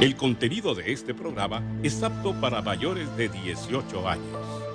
El contenido de este programa es apto para mayores de 18 años.